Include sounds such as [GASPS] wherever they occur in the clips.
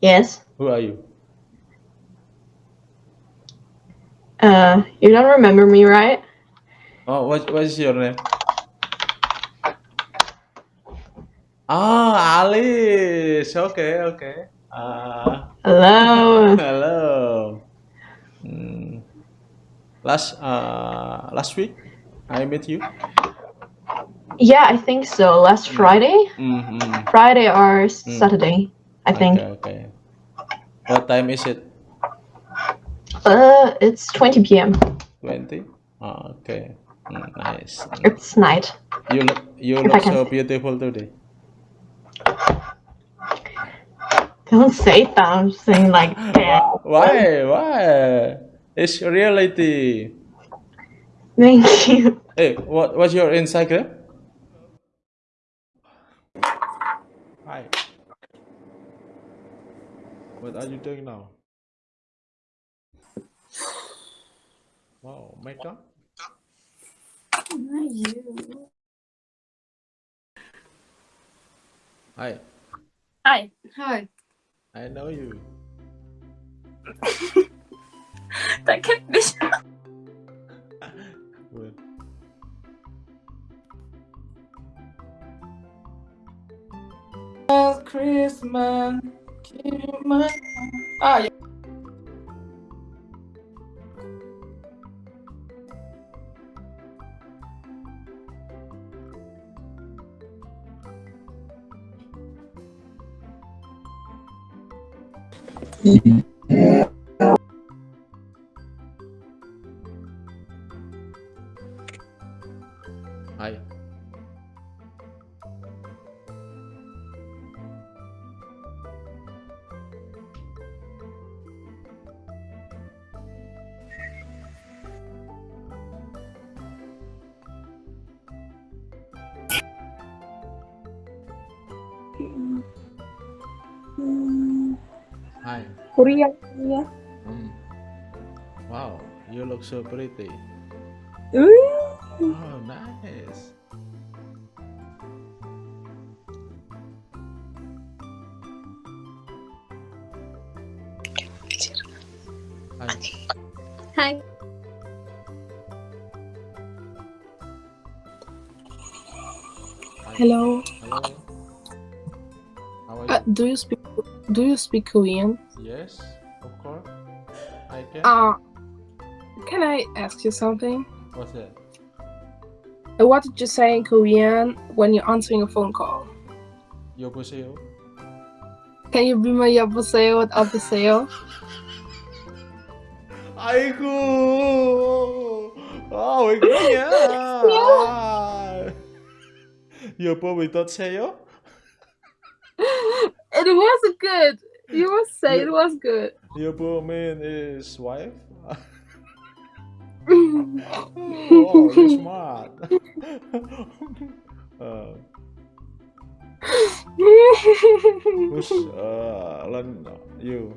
Yes. Who are you? Uh, you don't remember me, right? Oh, what what is your name? Oh, Alice. Okay, okay. Uh, Hello. [LAUGHS] hello. Hmm. Last uh last week I met you. Yeah, I think so. Last Friday? Mm-hmm. Friday or Saturday, I think. Okay. What time is it? Uh, it's 20 p.m. 20? Oh, okay. Mm, nice. It's night. You look you If look so beautiful today. Don't say that. I'm saying like that. [LAUGHS] Why? Why? It's reality. Thank you. Hey, what what's your Instagram? What are you doing now? Wow, makeup? Not you. Hi, Hi. Hi. I know you. That kept me. Good. Christmas, keep my ah yeah. You so pretty. Ooh. Oh, nice. Hi. Hi. Hello. Hello. How are Uh, do you speak Do you speak Korean? Yes, of course. I can. Uh, can I ask you something? What's that? Uh, What did you say in Korean when you're answering a phone call? 여보세요? Can you be my 여보세요 and 어떠세요? 아이고. 아, 왜 그러냐? 아. 여보 왜 떠세요? It was good. You must say it was good. 여보 mean is wife? Oh, you're smart. [LAUGHS] uh, [LAUGHS] who's uh, learn you?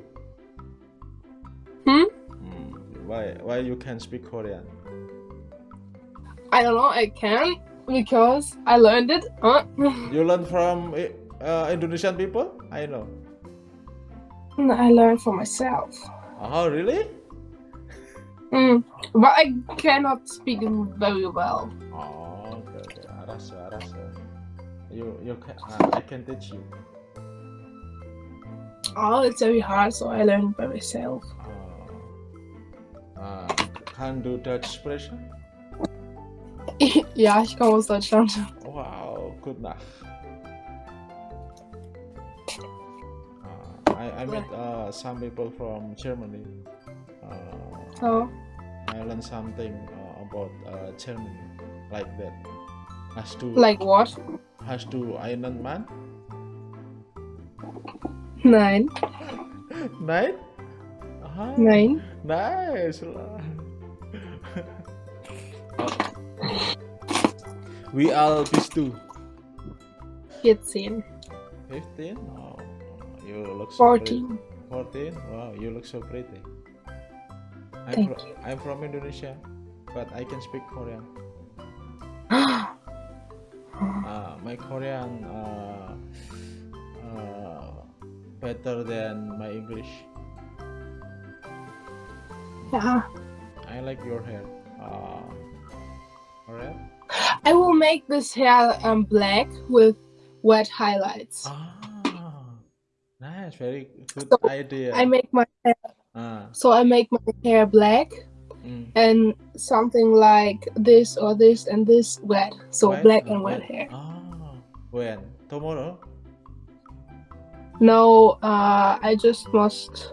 Hmm? Mm, Why why you can speak Korean? I don't know. I can because I learned it. Huh? [LAUGHS] You learn from uh, Indonesian people? I know. I learned for myself. Oh, really? Mm, but I cannot speak very well. Oh, okay, okay. Arasa, arasa. You, you can, uh, I can teach you. Oh, it's very hard, so I learned by myself. Uh, uh, can do Dutch expression? [LAUGHS] Yeah, ich komme aus Deutschland. Wow, good night. Uh, I, I met uh, some people from Germany. Uh, Oh, I learned something uh, about uh, Germany, like that. Has to like what? has to einen Man. Nein, [LAUGHS] Nein? Aha, nein. Nice. [LAUGHS] We all bis two. 14. 15? Oh, you look so pretty. 14. 14? Wow, you look so pretty. I'm, Thank fro- I'm from Indonesia, but I can speak Korean. oh, [GASPS] Uh, my Korean uh, uh, better than my English. Yeah. I like your hair. Uh, alright. I will make this hair um black with wet highlights. Ah, nice. Very good So, idea. I make my hair ah, so I make my hair black mm. and something like this or this and this wet. So Wet? black Ah, and wet wet. hair. Ah, when tomorrow? No, uh I just must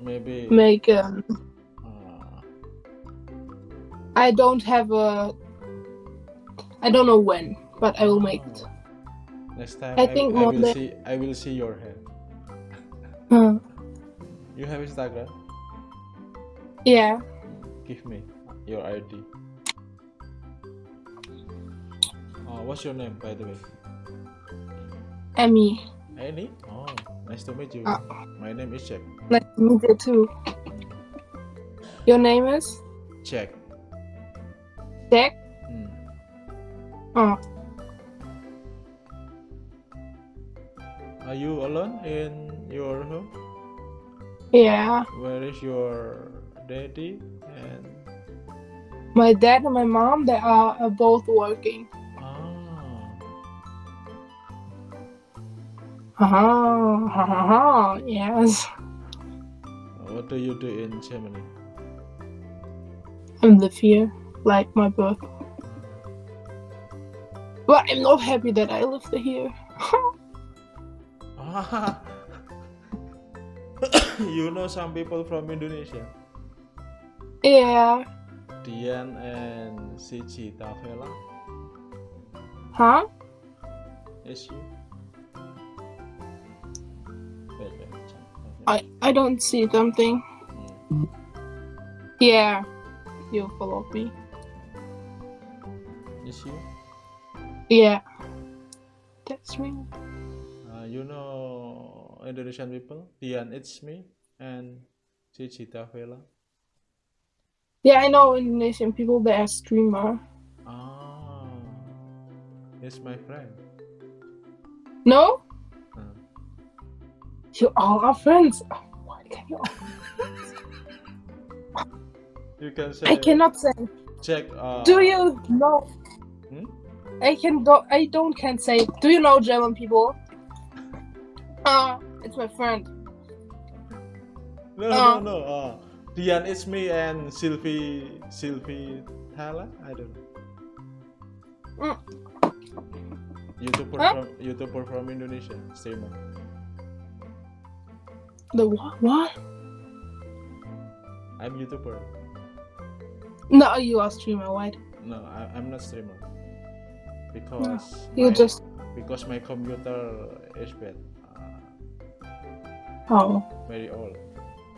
Maybe. make um ah, I don't have a I don't know when, but I will make it. Next time I I, think I will see I will see your hair. Uh, You have Instagram? yeah. Give me your ID. Oh, what's your name by the way? Emmy. Annie? Oh, nice to meet you. Ah. My name is Jack. Nice to meet you too. Your name is Jack. Jack? Hmm. Oh. Are you alone in your home? Yeah. Where is your daddy and My dad and my mom they are both working. ah Uh-huh. Uh-huh. Yes. what do you do in Germany? I live here, like my birth. But I'm not happy that I live here. [LAUGHS] Ah, [COUGHS] you know some people from Indonesia, yeah. Dian and Siji Tavela. Huh? Is you? Wait, wait, check. Okay. I I don't see something. Hmm. Yeah. You follow me. Is you? Yeah. That's me. Indonesian people? Dian, it's me, and Siji Tavela. Yeah, I know Indonesian people. They are streamer. Ah, he's my friend. No? Uh, You all are friends. Oh, why can you? you can say. I cannot say. check. Uh, Do you know? Hmm? I can do. I don't can say. Do you know German people? Uh, it's my friend. No, Uh. no, no. Uh, Dian, it's me, and Sylvie, Sylvie Thala. I don't know. Mm. YouTuber Huh? from YouTuber from Indonesia, streamer. The what? What? I'm YouTuber. No, you are streamer, right? No, I, I'm not streamer. Because You my, just. because my computer is bad. Uh, Oh. very old.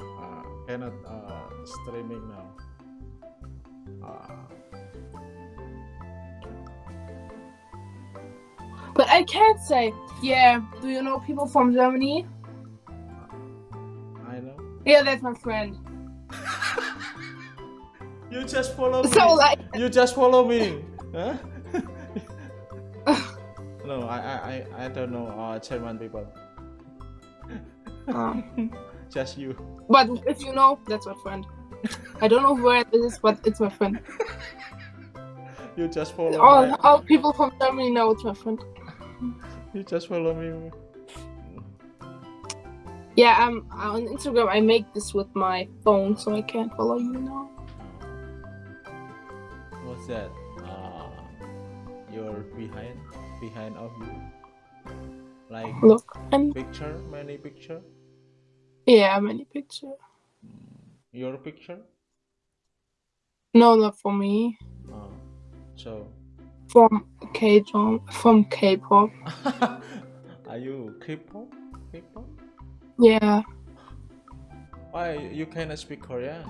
Uh, cannot uh, streaming now. Uh, But I can't say. Yeah. Do you know people from Germany? I know. Yeah, that's my friend. [LAUGHS] You just follow me. So like. You just follow me. Huh? [LAUGHS] [LAUGHS] no, I, I, I, I don't know uh, German people. Um, [LAUGHS] Just you. but if you know, that's my friend. I don't know where it is, but it's my friend. [LAUGHS] You just follow All, my- all people from Germany know it's my friend. You just follow me. Yeah, um, on Instagram I make this with my phone, so I can't follow you now. What's that? Uh, your behind, behind of you. Like Look, and picture, many picture. yeah, many picture. Your picture. No, not for me. Uh, so, From K John, from K-pop. [LAUGHS] are you K-pop? K-pop? Yeah, Why you cannot speak Korean?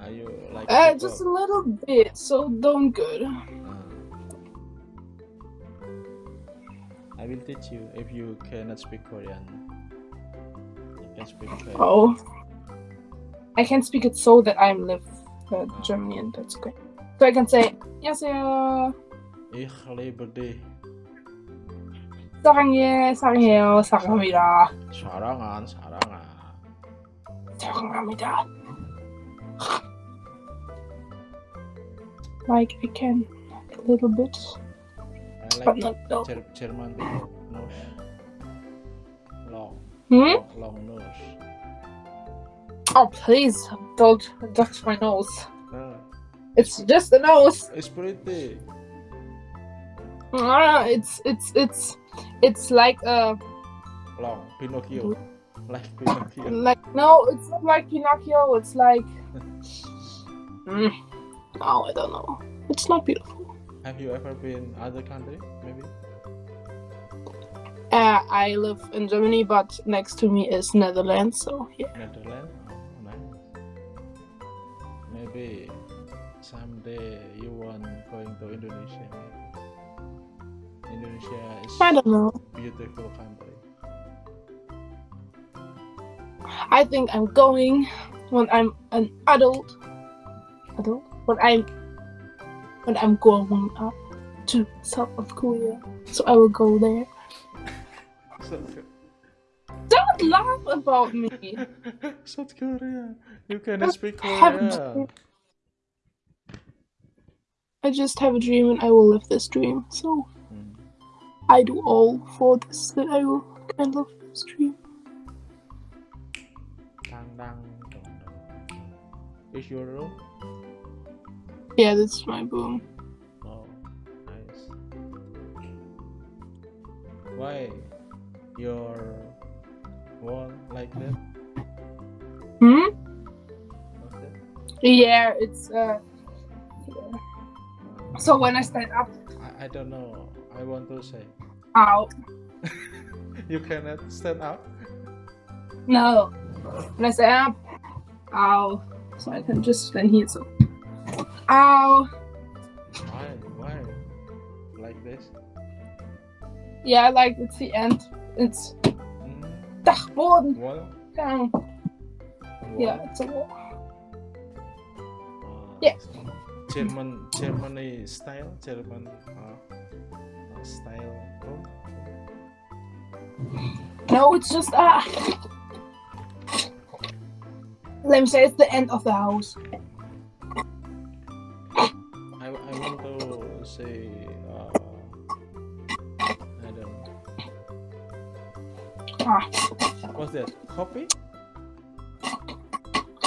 Are you like? uh, just a little bit. So don't good. Uh, I will teach you if you cannot speak Korean. You can speak Korean. Oh, I can speak it so that I'm live uh, Germany, and that's okay. So I can say yes, yeah. Ich liebe dich. 사랑해, 사랑해요, 사랑합니다. 사랑한 사랑아. 사랑합니다. Like I can a little bit, I but like not no. German nose. Long, Hmm? long, nose. Oh please, don't touch my nose. Uh, It's just a nose. it's pretty. Ah, it's it's it's it's like a Long, Pinocchio. Like Pinocchio. [LAUGHS] like no, it's not like Pinocchio. It's like [LAUGHS] mm, oh, I don't know. It's not beautiful. Have you ever been other country? Maybe. Uh, I live in Germany, but next to me is Netherlands. So yeah. Netherlands. Oh, nice. Maybe someday you want going to Indonesia. Indonesia is I don't know. beautiful country. I think I'm going when I'm an adult. Adult? When I'm when I'm growing up to South Korea. So I will go there. South, Don't laugh about me. [LAUGHS] South Korea. You can speak Korean. I just have a dream and I will live this dream. So Hmm. I do all for this that I will can live this dream. Dang, dang, dong, dong. Is your room? Yeah, that's my boom. Oh, nice. Why your wall like that? Hmm? That? Yeah, it's uh yeah. So when I stand up, I, I don't know. I want to say. ow. [LAUGHS] You cannot stand up. No. When I stand up, ow. So I can just stand here. So, ow. Why? Why? Like this? Yeah, like it's the end. It's Mm. Dachboden. Wall? Down. Wall? Yeah, it's a wall. Uh, Yeah. German Germany style German uh, uh, style room. No, it's just ah. Let me say it's the end of the house. What's that? Coffee?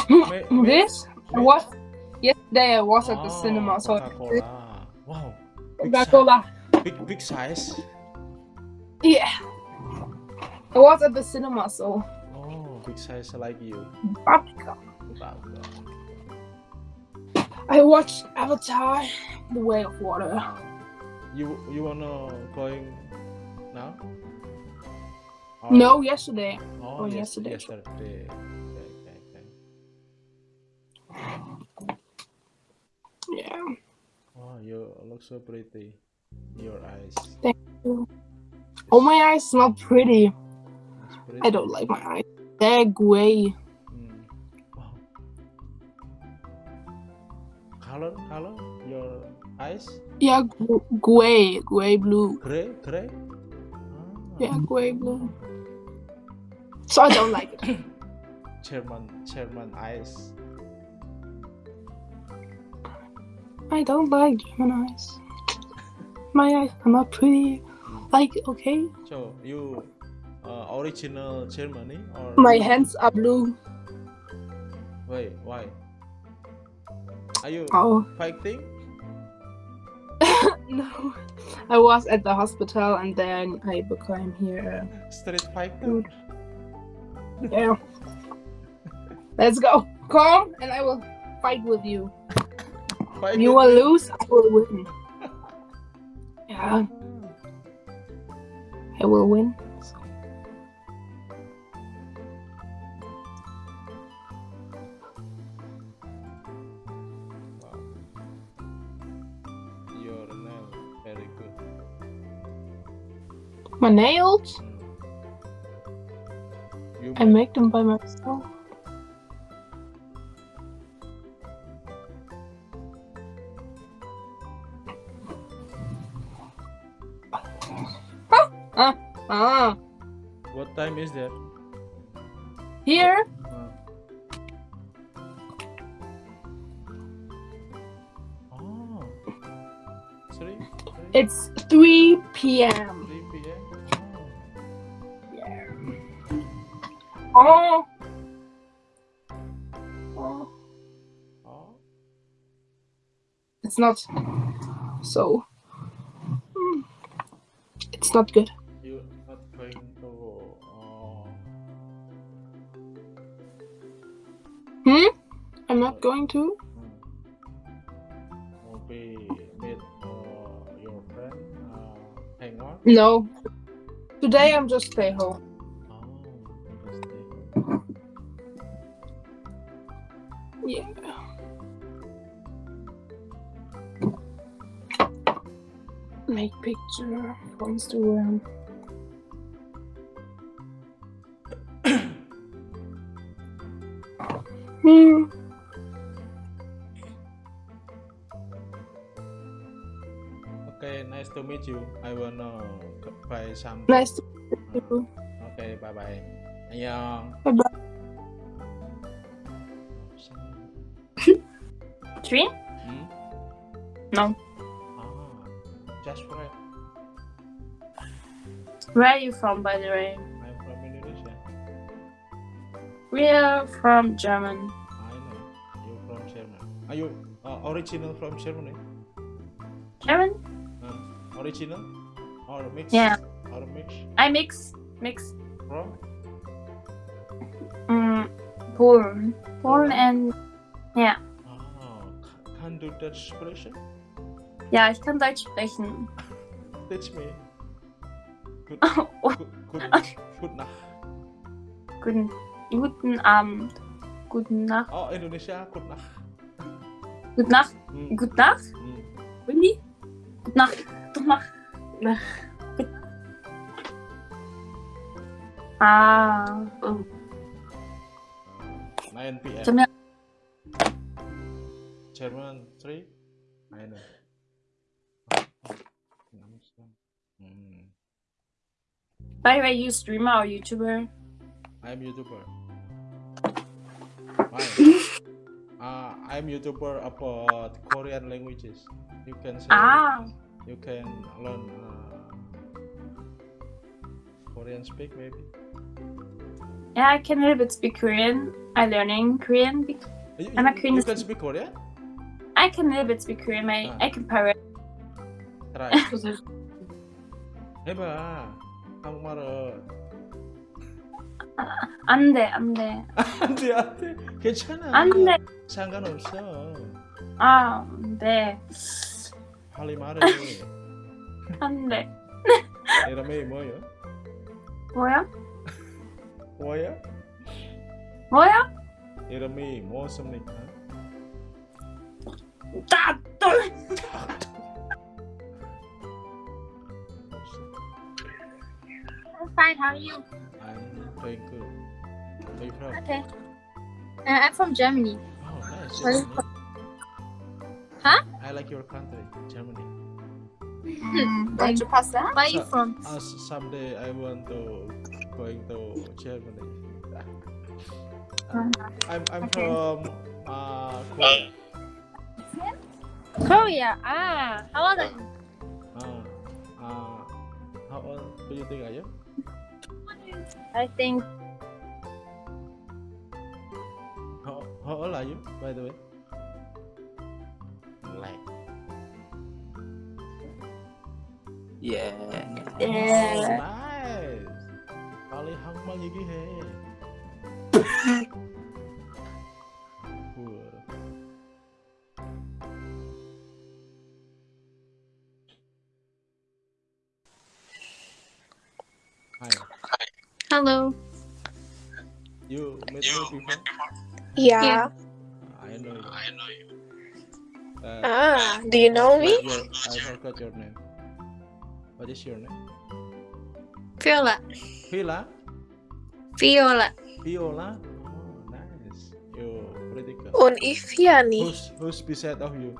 May- Hmm, this may- yesterday. I was at the Oh, cinema. So Coca-Cola. Wow. Big, Coca-Cola. big big size. Yeah. I was at the cinema, so Oh, big size like you. Paprika. Wow. I watched Avatar: The Way of Water. You you wanna going now? No, yesterday. Oh, Oh, yes, yesterday. yesterday. Okay, okay. Yeah. Oh, you look so pretty. Your eyes. Thank you. Oh, my eyes smell pretty. Pretty. I don't like my eyes. They're gray. Mm. Wow. Color, color, your eyes, Yeah, gray, gray blue. gray, gray. Ah, Yeah, gray blue. So I don't like it. [COUGHS] German, German eyes. I don't like German eyes. My eyes are not pretty. Like, okay. So you, uh, original Germany or? My hands are blue. Wait, why? Are you Oh, fighting? [LAUGHS] no. I was at the hospital and then I became here. Street fighter? Yeah. Let's go. Come and I will fight with you. Fight You will me? lose, I will win. Yeah, I will win. Wow. Your nail very good. My nails. You I make- them by myself. Ah, ah, Ah, What time is there? here Uh. Oh. Three, three, it's three p.m. Oh. oh. Oh. Oh. It's not so. Hmm. It's not good. You not going to uh, Hmm? I'm not going to. maybe meet uh, your friend uh, hang out. No. Today I'm just stay home. Yeah. Make picture for Instagram. hmm. Okay, nice to meet you. I wanna buy some. Nice to meet you. Okay, bye bye. 안녕. Bye bye. Hmm? No. Ah, just for it. Where are you from, by the way? I'm from Indonesia. We are from German. I know. You from Germany. Are you uh, original from Germany? German? Uh, original or mix? Yeah. Or mix I mix. Mix. from? Mm, Polen. Polen and. Ja. Oh, can do that expression? Ja, ich kann Deutsch sprechen. Teach me. Good, Oh, good, good, good Nacht. guten, guten Abend. Guten Nacht. Oh, Indonesia, good Nacht. Gute Nacht. Hmm. Gute Nacht? Hmm. Really? Gute Nacht. Gute Nacht. Nacht. Ah. 9 p.m. Jamnya German 3? I know. Hmm. By the way, you streamer or YouTuber? I'm YouTuber. Why? [LAUGHS] uh, I'm YouTuber about Korean languages. You can say Ah. you can learn uh, Korean speak maybe. Yeah, I can a little bit speak Korean. I'm learning Korean. bec- You, I'm a you- Korean you can speak- speak Korean? I can a little bit speak Korean. My, Ah. I can pirate. Try. [LAUGHS] 해봐. 한국말은 안 [LAUGHS] 돼, 안 돼. [LAUGHS] 안돼 안돼 괜찮아. 안 돼. 상관없어. 아, 안 돼. 빨리 말해. 안 돼. 이름이 뭐요? 뭐야? 뭐야? 뭐야? 이름이 무엇입니까? 따, 또. I'm fine. How are you? I'm doing good. Where you from? Okay. Uh, I'm from Germany. Oh, nice. Where you Germany. Huh? I like your country, Germany. Where are you So- from? Uh, s- someday I want to going to Germany. I'm I'm Okay. from uh, Korea. Korea. Ah, how old are you? Uh, uh, how old do you think I am? I think How, how old are you, by the way? Like. Yeah. Yeah. nice. 빨리 한국말 얘기해. 우와. Hi, hello. you met me before? Yeah. I know you. I know you. Uh, Ah, do you know me? your, I forgot your name. What is your name? Viola. Vila? Viola. Viola? Oh, nice. You pretty good. Un Ifiani. Who's who's beside of you?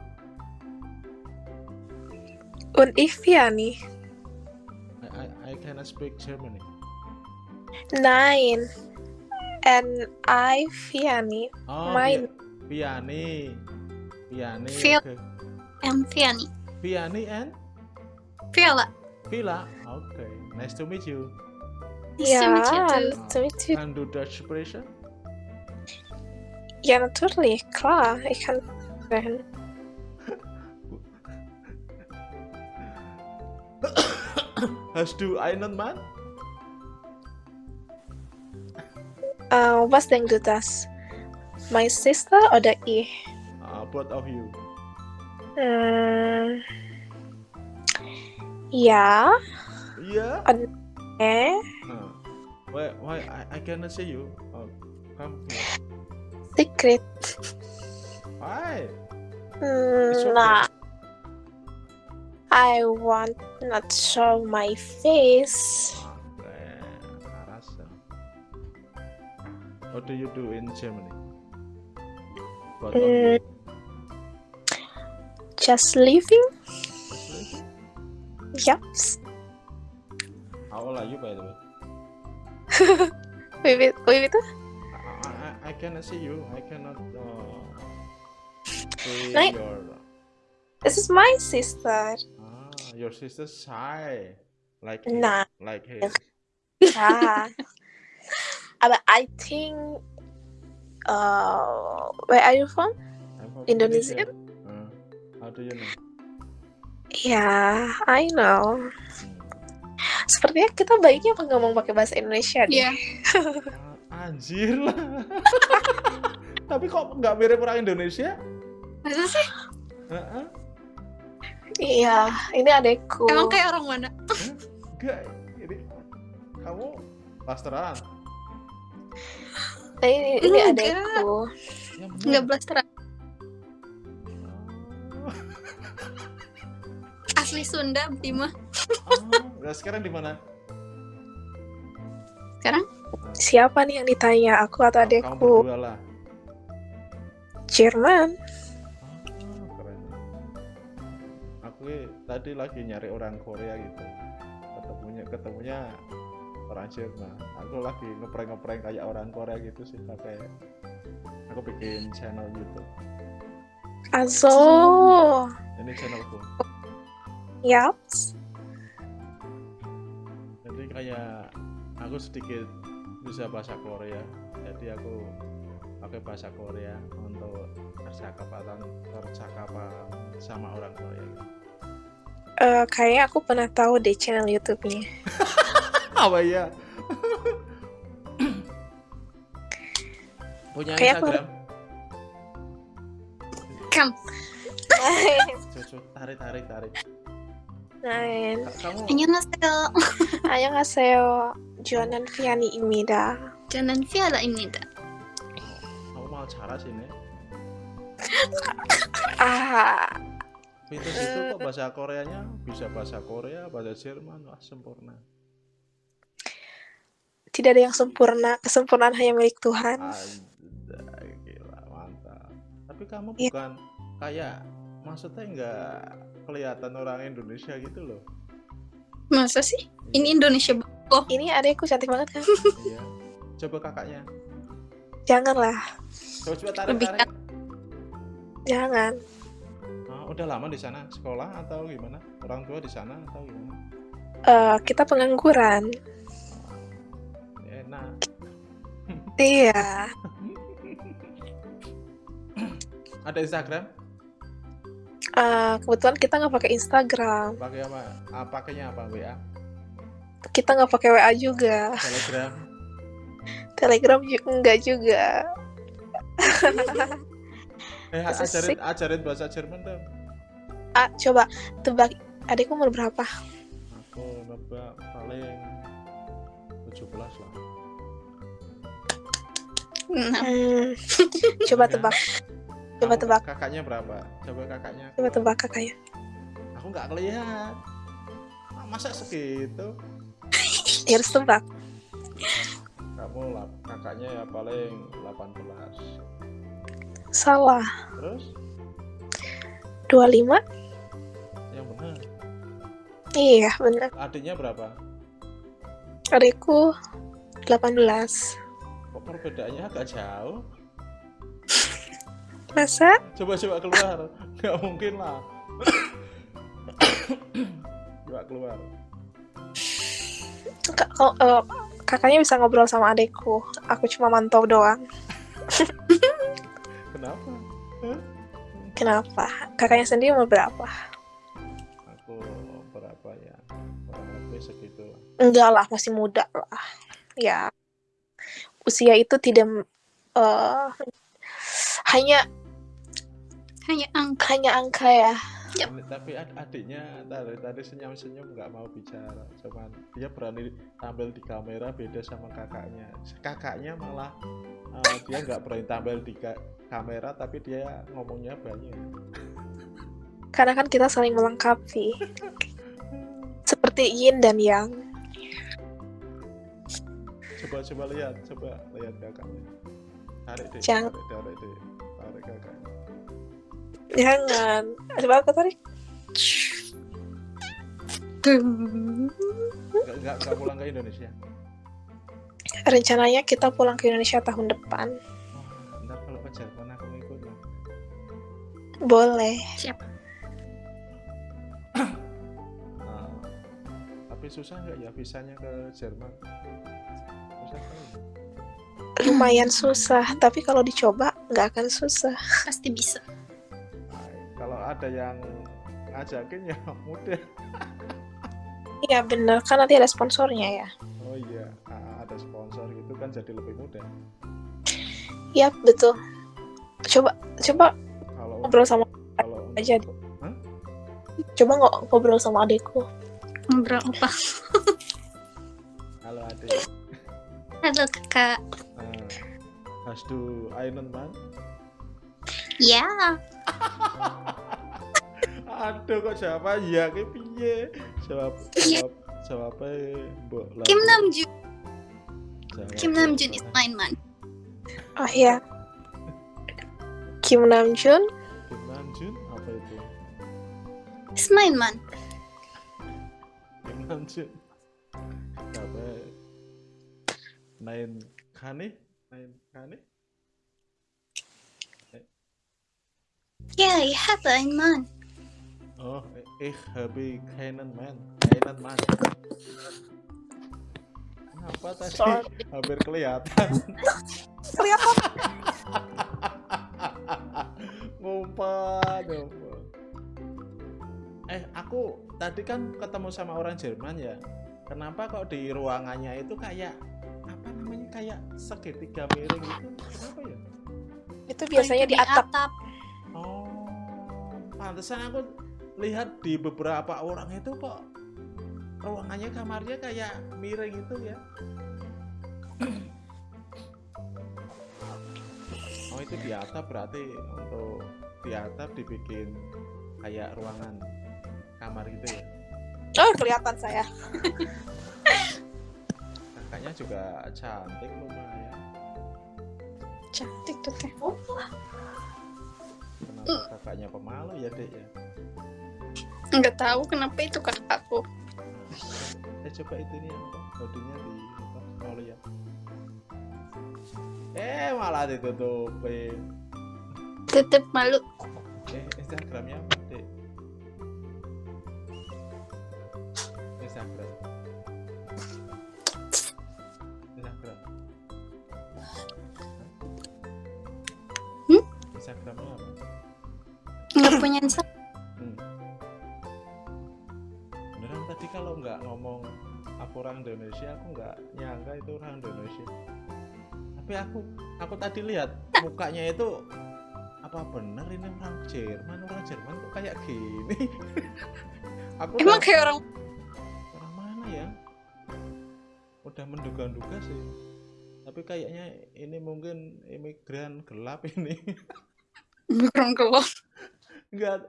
Un Ifiani. I I, I cannot speak Germany. Nine. And I, Fiani. Oh, Mine. Piani. Piani. Feel- okay. I'm Fiani. Piani and Viola. Villa. Okay. Nice to meet you. Nice to meet you Ja, too. nice to meet you. Can do Dutch expression? Ja, natürlich, klar. Ich kann sprechen. [COUGHS] Hast du einen Mann? Äh, was denkst du das? My sister oder ich? Uh, both of you. Hm. Ja. Yeah. Eh? Uh, why? Why? I, I cannot see you. Oh, come here. Secret. Why? Okay. nah. I want not show my face. Okay. Karasa. What do you do in Germany? Of. Just living? Just living? Yep. How old are you, by the way? [LAUGHS] Wait, wait, wait, wait. I, I, I cannot see you. I cannot uh, see Like- your. This is my sister. Ah, your sister's shy. Like Nah. Like his. [LAUGHS] Ah. [LAUGHS] but I think. Uh, where are you from? From Indonesia? Uh, how do you know? Ya, I know. Hmm. Sepertinya kita baiknya ngomong pakai bahasa Indonesia deh. Iya. Ah, [LAUGHS] anjir lah. Tapi kok nggak mirip orang Indonesia? Masa sih? Heeh. Iya, ini adekku. Emang kayak orang mana? Enggak. Ini kamu blasteran. Nah, ini, ini Enggak. adekku. Enggak blasteran. Asli Sunda, Bima. Oh, nah sekarang di mana? Sekarang? Siapa nih yang ditanya? Aku atau Kamu adekku? Jerman. Oh, keren. Aku tadi lagi nyari orang Korea gitu. Ketemunya ketemunya orang Jerman. Aku lagi ngeprank-ngeprank kayak orang Korea gitu sih pakai aku bikin channel YouTube. Azo. Ini channelku. Yaps. Jadi kayak aku sedikit bisa bahasa Korea. Jadi aku pakai bahasa Korea untuk percakapan percakapan sama orang Korea. Eh, kayaknya aku pernah tahu deh channel YouTube-nya. [LAUGHS] Apa ya? [COUGHS] Punya Kayak aku- Instagram? Kam. Cucu, tarik, tarik, tarik. Nah, Ka- Kamu Annyeonghaseyo. [LAUGHS] 안녕하세요. 주원은 피아니입니다. Janan Viola-입니다. kamu mau cara sini? Ah, Pintu situ kok bahasa Koreanya bisa bahasa Korea, bahasa Jerman, wah sempurna. tidak ada yang sempurna. Kesempurnaan hanya milik Tuhan. Anjay, gila, mantap. Tapi kamu Iya. bukan kayak maksudnya nggak kelihatan orang Indonesia gitu loh. Masa sih? Ini Indonesia. Oh, Ini adekku cantik banget kan? Iya. Coba kakaknya. Janganlah, Coba coba tarik Lebih tarik. jangan. Ah, udah lama di sana sekolah atau gimana? Orang tua di sana atau gimana? Eh, kita pengangguran. Enak. Iya. Ada Instagram? Eh, kebetulan kita nggak pakai Instagram. Pakai apa? Ah, pakainya apa? WA? Kita nggak pakai WA juga. Telegram? Telegram juga enggak juga. Eh, ajarin ajarin bahasa Jerman dong. Ah, coba tebak adekku umur berapa? Aku nebak paling 17 lah. nah, Hmm, [LAUGHS] coba tebak. Coba Kamu tebak. Kakaknya berapa? Coba kakaknya. Coba tebak kakaknya. Aku nggak ngelihat. Ah, Masa segitu? Ya [LAUGHS] harus tebak. Kamu kakaknya ya paling 18. Salah. Terus 25? yang benar. Iya, benar. Adiknya berapa? Adikku 18. Kok perbedaannya agak jauh? Masa? Coba-coba keluar. Nggak mungkin lah. Coba keluar. Kak, eh, kakaknya bisa ngobrol sama adikku. Aku cuma mantau doang. Kenapa? Kenapa? Kakaknya sendiri umur berapa? Aku berapa ya? Lebih segitu. Enggak lah, masih muda lah. Ya, usia itu tidak eh, hanya Hanya angka. hanya angka ya. Ini- Tapi ad- adiknya tadi tadi senyum-senyum nggak mau bicara. Cuman dia berani tampil di kamera beda sama kakaknya. Kakaknya malah eh, dia nggak berani tampil di ka- kamera tapi dia ngomongnya banyak. Karena kan kita saling melengkapi. Seperti yin dan yang. Coba coba lihat, coba lihat kakaknya. Tarik deh, Jangan. tarik, tarik deh, tarik kakaknya. Jangan. Coba aku tarik. Nggak, nggak, nggak pulang ke Indonesia. Rencananya kita pulang ke Indonesia tahun depan. Wah, ntar kalau ke Jerman aku ngikut ya. Boleh. Nah, tapi susah nggak ya visanya ke Jerman? Susah kan? Lumayan susah, tapi kalau dicoba nggak akan susah. Pasti bisa. Ada yang ngajakin ya [LAUGHS] mudah. Iya bener, kan nanti ada sponsornya ya. Oh iya, ah, ada sponsor gitu kan jadi lebih mudah. Iya betul. Coba coba Kalau ngobrol sama kalau untuk- aja. Hah? coba nggak ngobrol sama adikku. Ngobrol apa? Halo adik. Halo kakak. Nah, hast du einen Mann? Ya. [LAUGHS] Aduh kok siapa ya ki piye? Jawab Iya. jawab jawabnya Mbok Kim. Namjoon. Jawab- Kim Namjoon is mine man. Oh iya. Kim Namjoon, Kim Namjoon apa itu? Is mine man. Kim Namjoon. Siapa? Nain Kane? Nain Kane? Yeah, I have einen Mann. Oh, ich habe keinen Mann. Keinen Mann. Kenapa tadi Sorry. [LAUGHS] hampir kelihatan? kelihatan [LAUGHS] ngumpet ngumpet eh aku tadi kan ketemu sama orang Jerman ya kenapa kok di ruangannya itu kayak apa namanya kayak segitiga miring gitu kenapa ya itu biasanya di atap. oh pantesan aku lihat di beberapa orang itu kok ruangannya kamarnya kayak miring gitu ya [COUGHS] oh itu di atap berarti untuk di atap dibikin kayak ruangan kamar gitu ya Oh kelihatan saya. [LAUGHS] kakaknya juga cantik lumayan Cantik tuh teh. kenapa kakaknya pemalu ya dek ya Nggak tahu kenapa itu kakakku. eh coba itu nih apa bodinya di apa mau lihat eh malah ditutupin Tetep malu. eh instagramnya apa dek instagram instagram Hmm? instagramnya apa Nggak punya Instagram. Kalau nggak ngomong aku orang Indonesia, aku nggak nyangka itu orang Indonesia. Tapi aku aku tadi lihat mukanya itu apa bener ini orang Jerman, orang Jerman kok kayak gini? [LAUGHS] aku Emang kayak orang orang mana ya? Udah menduga-duga sih. Tapi kayaknya ini mungkin imigran gelap ini. [LAUGHS] orang gelap. Enggak,